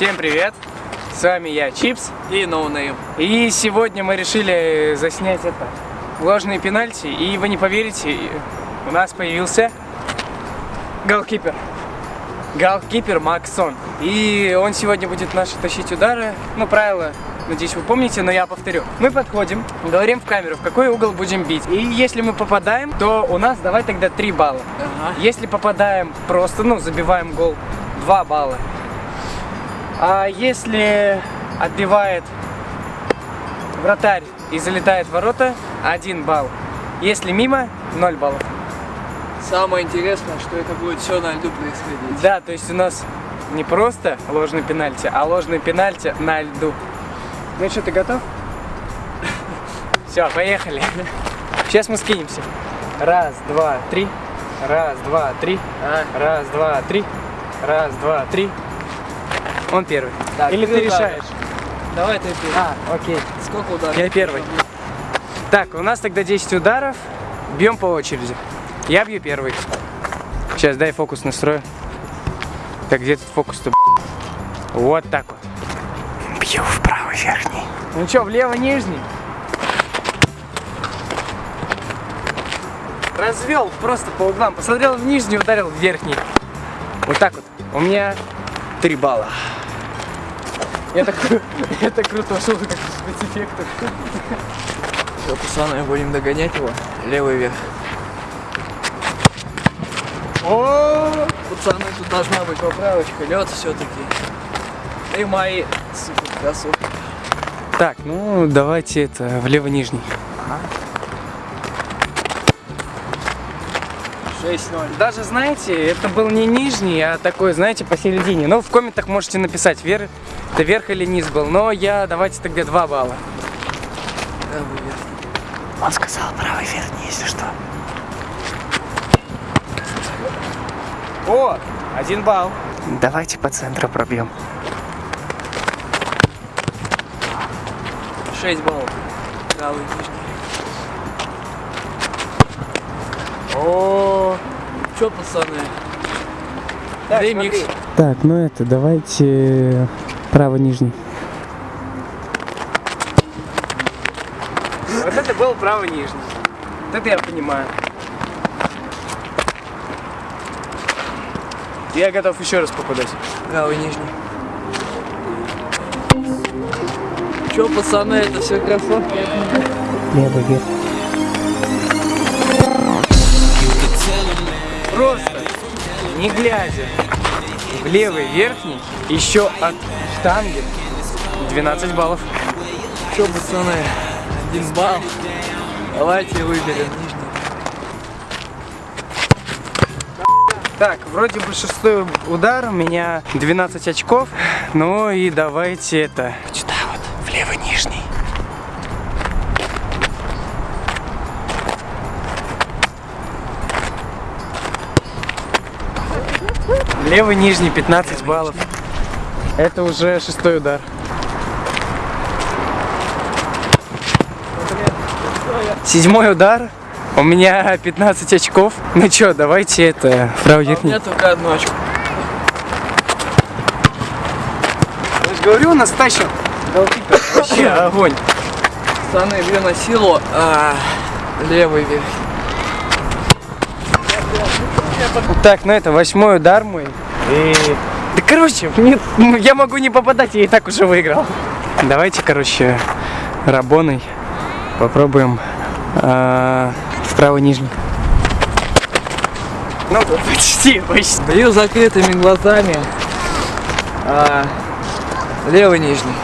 Всем привет! С вами я, Чипс. И Noname. И сегодня мы решили заснять это ложные пенальти. И вы не поверите, у нас появился голкипер. Голкипер Максон. И он сегодня будет наши тащить удары. Ну, правила, надеюсь, вы помните, но я повторю. Мы подходим, говорим в камеру, в какой угол будем бить. И если мы попадаем, то у нас давай тогда 3 балла. Ага. Если попадаем просто, ну, забиваем гол, 2 балла. А если отбивает вратарь и залетает в ворота, 1 балл. Если мимо, 0 баллов. Самое интересное, что это будет все на льду происходить. Да, то есть у нас не просто ложный пенальти, а ложный пенальти на льду. Ну что, ты готов? Все, поехали. Сейчас мы скинемся. Раз, два, три. Раз, два, три. А? Раз, два, три. Раз, два, три. Он первый. Так, Или ты ты решаешь? Давай ты первый. А, окей. Сколько ударов? Я первый. Так, у нас тогда 10 ударов. Бьем по очереди. Я бью первый. Сейчас, дай фокус настрою. Так, где тут фокус-то? Вот так вот. Бью в правый верхний. Ну что, влево нижний? Развел просто по углам. Посмотрел в нижний, ударил в верхний. Вот так вот. У меня 3 балла. Это, это круто, шел как спецэффектов. Все, пацаны, будем догонять его. Левый вверх. О, Пацаны, тут должна быть поправочка. Лед все-таки. И мои супер кроссовки. Так, ну давайте это влево нижний. 6-0. Даже знаете, это был не нижний, а такой, знаете, посередине. Ну, в комментах можете написать, вер... это верх или низ был. Но я давайте тогда 2 балла. Он сказал правый верхний, если что. О, один балл. Давайте по центру пробьем. 6 баллов. Правый нижний. О, Че, пацаны? так, Ремикс. смотри. Так, ну это, давайте право нижний. Вот это был право нижний. Вот это я понимаю. Я готов еще раз попадать. Правый нижний. Че, пацаны, это все кроссовки? Левый вверх. Просто, не глядя, в левый верхний, еще от штанги 12 баллов. Че, пацаны, один балл. Давайте выберем. Так, вроде бы шестой удар, у меня 12 очков. Ну и давайте это, сюда вот, в левый нижний. Левый нижний 15 баллов. Это уже шестой удар. Седьмой удар. У меня 15 очков. Ну что, давайте это, правый А у меня только одну очко. Я же говорю, нас тащит. Голкипер. Вообще огонь. Пацаны, бью на силу. А, левый вверх. Так, ну это восьмой удар мой. И... Да короче, мне- я могу не попадать, я и так уже выиграл. Давайте, короче, рабоной попробуем а, в правый нижний. Ну, почти, почти. Бью закрытыми глазами. А, левый нижний.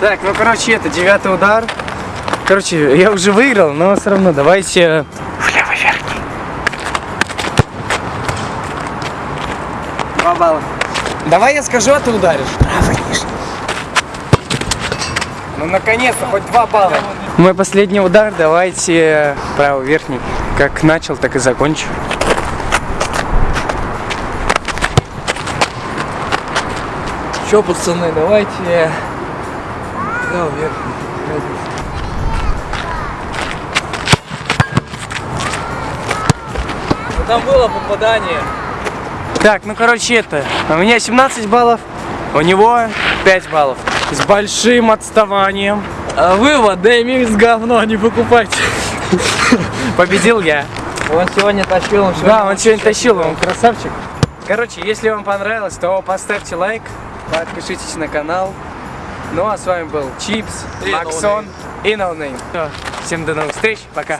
Так, ну короче, это девятый удар. Короче, я уже выиграл, но все равно давайте в левый верхний. Два балла. Давай я скажу, а ты ударишь. Правый нижний. Ну наконец-то, хоть два балла. Мой последний удар, давайте правый верхний. Как начал, так и закончу. Че, пацаны, давайте... Правый верхний. Разница. Ну, Там было попадание. Так, ну короче это, у меня 17 баллов, у него 5 баллов. С большим отставанием. А вывод, DMX говно, не покупайте. Победил я. Он сегодня тащил, он сегодня... Да, он сегодня тащил, он красавчик. Короче, если вам понравилось, то поставьте лайк, подпишитесь на канал. Ну а с вами был Чипс, Максон и Ноунейм. Всем до новых встреч, пока.